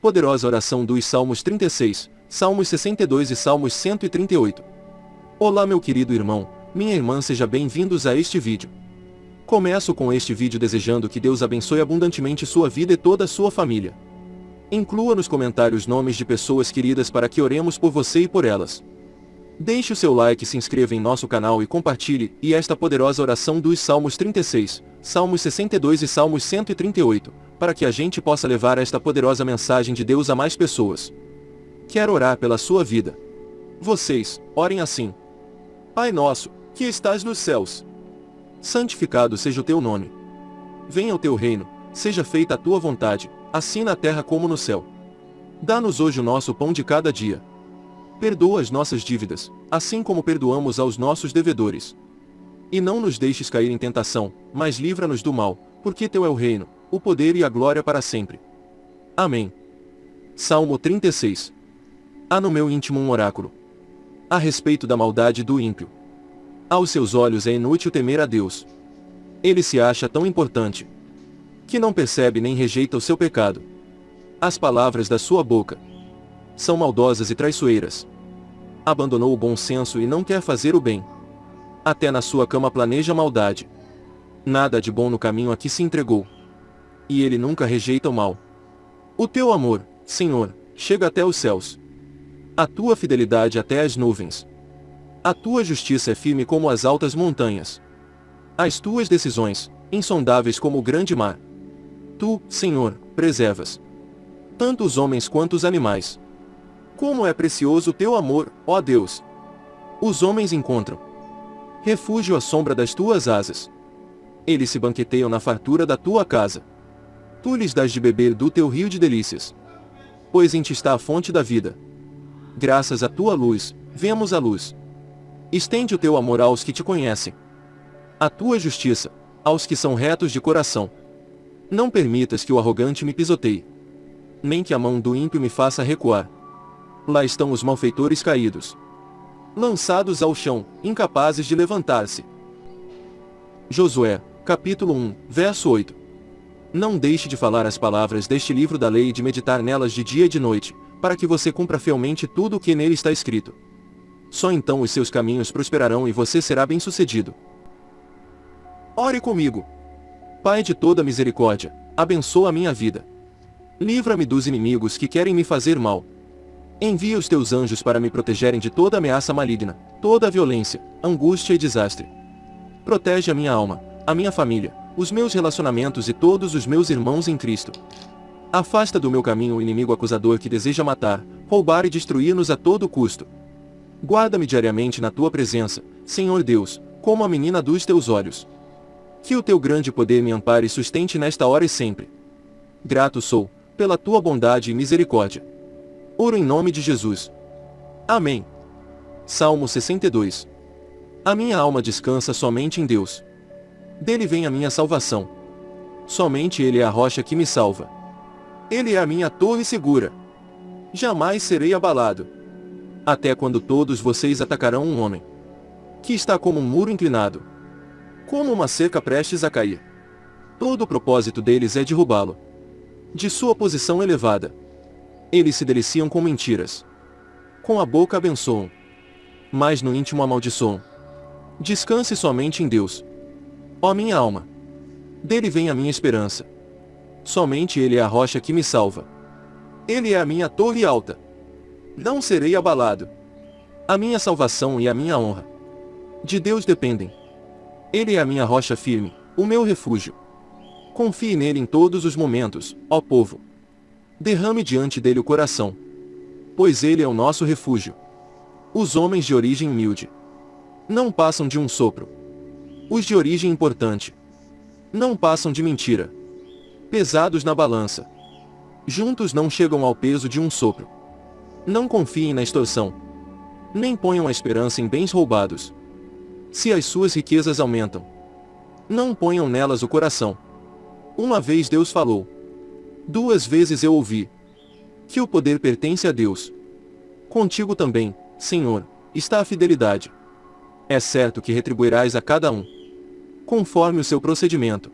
Poderosa oração dos Salmos 36, Salmos 62 e Salmos 138. Olá meu querido irmão, minha irmã seja bem-vindos a este vídeo. Começo com este vídeo desejando que Deus abençoe abundantemente sua vida e toda a sua família. Inclua nos comentários nomes de pessoas queridas para que oremos por você e por elas. Deixe o seu like, se inscreva em nosso canal e compartilhe, e esta poderosa oração dos Salmos 36, Salmos 62 e Salmos 138, para que a gente possa levar esta poderosa mensagem de Deus a mais pessoas. Quero orar pela sua vida. Vocês, orem assim. Pai nosso, que estás nos céus. Santificado seja o teu nome. Venha o teu reino, seja feita a tua vontade, assim na terra como no céu. Dá-nos hoje o nosso pão de cada dia Perdoa as nossas dívidas, assim como perdoamos aos nossos devedores. E não nos deixes cair em tentação, mas livra-nos do mal, porque Teu é o reino, o poder e a glória para sempre. Amém. Salmo 36. Há no meu íntimo um oráculo. A respeito da maldade do ímpio. Aos seus olhos é inútil temer a Deus. Ele se acha tão importante, que não percebe nem rejeita o seu pecado. As palavras da sua boca são maldosas e traiçoeiras. Abandonou o bom senso e não quer fazer o bem. Até na sua cama planeja maldade. Nada de bom no caminho a que se entregou. E ele nunca rejeita o mal. O teu amor, Senhor, chega até os céus. A tua fidelidade até as nuvens. A tua justiça é firme como as altas montanhas. As tuas decisões, insondáveis como o grande mar. Tu, Senhor, preservas tanto os homens quanto os animais. Como é precioso o teu amor, ó Deus! Os homens encontram refúgio à sombra das tuas asas. Eles se banqueteiam na fartura da tua casa. Tu lhes dás de beber do teu rio de delícias. Pois em ti está a fonte da vida. Graças à tua luz, vemos a luz. Estende o teu amor aos que te conhecem. A tua justiça, aos que são retos de coração. Não permitas que o arrogante me pisoteie. Nem que a mão do ímpio me faça recuar. Lá estão os malfeitores caídos. Lançados ao chão, incapazes de levantar-se. Josué, capítulo 1, verso 8. Não deixe de falar as palavras deste livro da lei e de meditar nelas de dia e de noite, para que você cumpra fielmente tudo o que nele está escrito. Só então os seus caminhos prosperarão e você será bem-sucedido. Ore comigo. Pai de toda misericórdia, abençoa a minha vida. Livra-me dos inimigos que querem me fazer mal, Envia os teus anjos para me protegerem de toda ameaça maligna, toda violência, angústia e desastre. Protege a minha alma, a minha família, os meus relacionamentos e todos os meus irmãos em Cristo. Afasta do meu caminho o inimigo acusador que deseja matar, roubar e destruir-nos a todo custo. Guarda-me diariamente na tua presença, Senhor Deus, como a menina dos teus olhos. Que o teu grande poder me ampare e sustente nesta hora e sempre. Grato sou, pela tua bondade e misericórdia. Oro em nome de Jesus. Amém. Salmo 62. A minha alma descansa somente em Deus. Dele vem a minha salvação. Somente Ele é a rocha que me salva. Ele é a minha torre segura. Jamais serei abalado. Até quando todos vocês atacarão um homem que está como um muro inclinado, como uma cerca prestes a cair. Todo o propósito deles é derrubá-lo de sua posição elevada. Eles se deliciam com mentiras. Com a boca abençoam. Mas no íntimo amaldiçoam. Descanse somente em Deus. Ó minha alma! Dele vem a minha esperança. Somente Ele é a rocha que me salva. Ele é a minha torre alta. Não serei abalado. A minha salvação e a minha honra. De Deus dependem. Ele é a minha rocha firme, o meu refúgio. Confie nele em todos os momentos, ó povo derrame diante dele o coração. Pois ele é o nosso refúgio. Os homens de origem humilde não passam de um sopro. Os de origem importante não passam de mentira. Pesados na balança. Juntos não chegam ao peso de um sopro. Não confiem na extorsão. Nem ponham a esperança em bens roubados. Se as suas riquezas aumentam, não ponham nelas o coração. Uma vez Deus falou, Duas vezes eu ouvi que o poder pertence a Deus. Contigo também, Senhor, está a fidelidade. É certo que retribuirás a cada um, conforme o seu procedimento.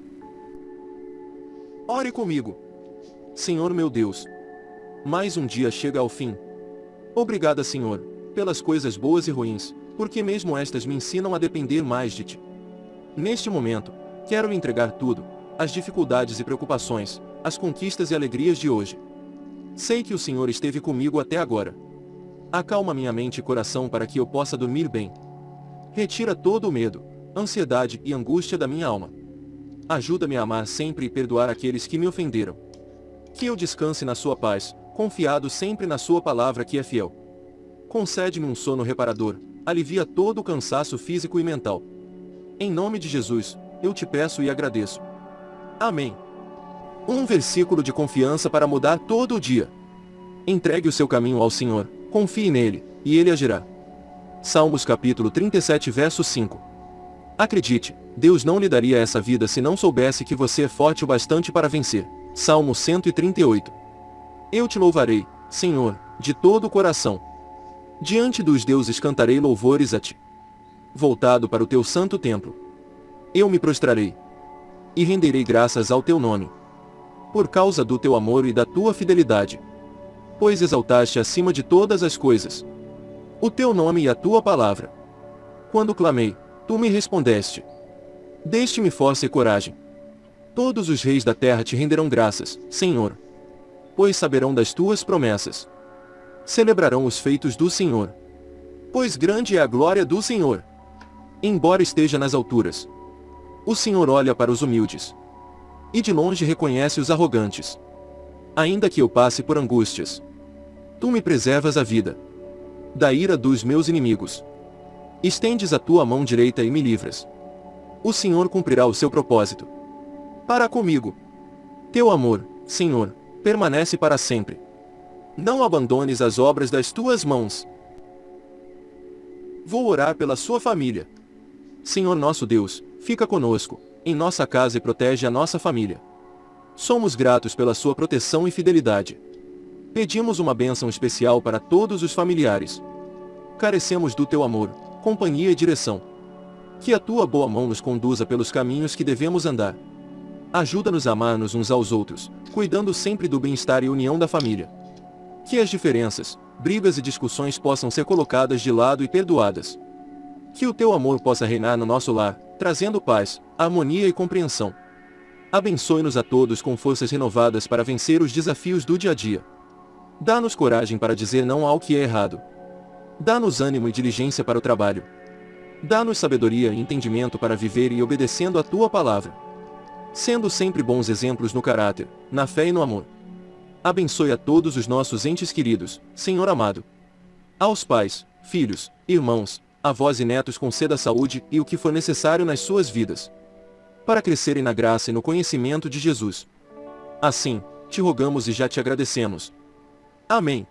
Ore comigo. Senhor meu Deus, Mais um dia chega ao fim. Obrigada, Senhor, pelas coisas boas e ruins, porque mesmo estas me ensinam a depender mais de Ti. Neste momento, quero lhe entregar tudo, as dificuldades e preocupações, as conquistas e alegrias de hoje. Sei que o Senhor esteve comigo até agora. Acalma minha mente e coração para que eu possa dormir bem. Retira todo o medo, ansiedade e angústia da minha alma. Ajuda-me a amar sempre e perdoar aqueles que me ofenderam. Que eu descanse na sua paz, confiado sempre na sua palavra que é fiel. Concede-me um sono reparador, alivia todo o cansaço físico e mental. Em nome de Jesus, eu te peço e agradeço. Amém. Um versículo de confiança para mudar todo o dia. Entregue o seu caminho ao Senhor, confie nele, e ele agirá. Salmos capítulo 37 verso 5 Acredite, Deus não lhe daria essa vida se não soubesse que você é forte o bastante para vencer. Salmo 138 Eu te louvarei, Senhor, de todo o coração. Diante dos deuses cantarei louvores a ti. Voltado para o teu santo templo. Eu me prostrarei. E renderei graças ao teu nome. Por causa do teu amor e da tua fidelidade. Pois exaltaste acima de todas as coisas. O teu nome e a tua palavra. Quando clamei, Tu me respondeste. Deste-me força e coragem. Todos os reis da terra te renderão graças, Senhor. Pois saberão das tuas promessas. Celebrarão os feitos do Senhor. Pois grande é a glória do Senhor. Embora esteja nas alturas. O Senhor olha para os humildes. E de longe reconhece os arrogantes. Ainda que eu passe por angústias. Tu me preservas a vida. Da ira dos meus inimigos. Estendes a tua mão direita e me livras. O Senhor cumprirá o seu propósito. Para comigo. Teu amor, Senhor, permanece para sempre. Não abandones as obras das tuas mãos. Vou orar pela sua família. Senhor nosso Deus, fica conosco, em nossa casa e protege a nossa família. Somos gratos pela sua proteção e fidelidade. Pedimos uma bênção especial para todos os familiares. Carecemos do teu amor, companhia e direção. Que a tua boa mão nos conduza pelos caminhos que devemos andar. Ajuda-nos a amar-nos uns aos outros, cuidando sempre do bem-estar e união da família. Que as diferenças, brigas e discussões possam ser colocadas de lado e perdoadas. Que o teu amor possa reinar no nosso lar, trazendo paz, harmonia e compreensão. Abençoe-nos a todos com forças renovadas para vencer os desafios do dia a dia. Dá-nos coragem para dizer não ao que é errado. Dá-nos ânimo e diligência para o trabalho. Dá-nos sabedoria e entendimento para viver e obedecendo a tua palavra. Sendo sempre bons exemplos no caráter, na fé e no amor. Abençoe a todos os nossos entes queridos, Senhor amado. Aos pais, filhos, irmãos, avós e netos conceda saúde e o que for necessário nas suas vidas. Para crescerem na graça e no conhecimento de Jesus. Assim, te rogamos e já te agradecemos. Amém.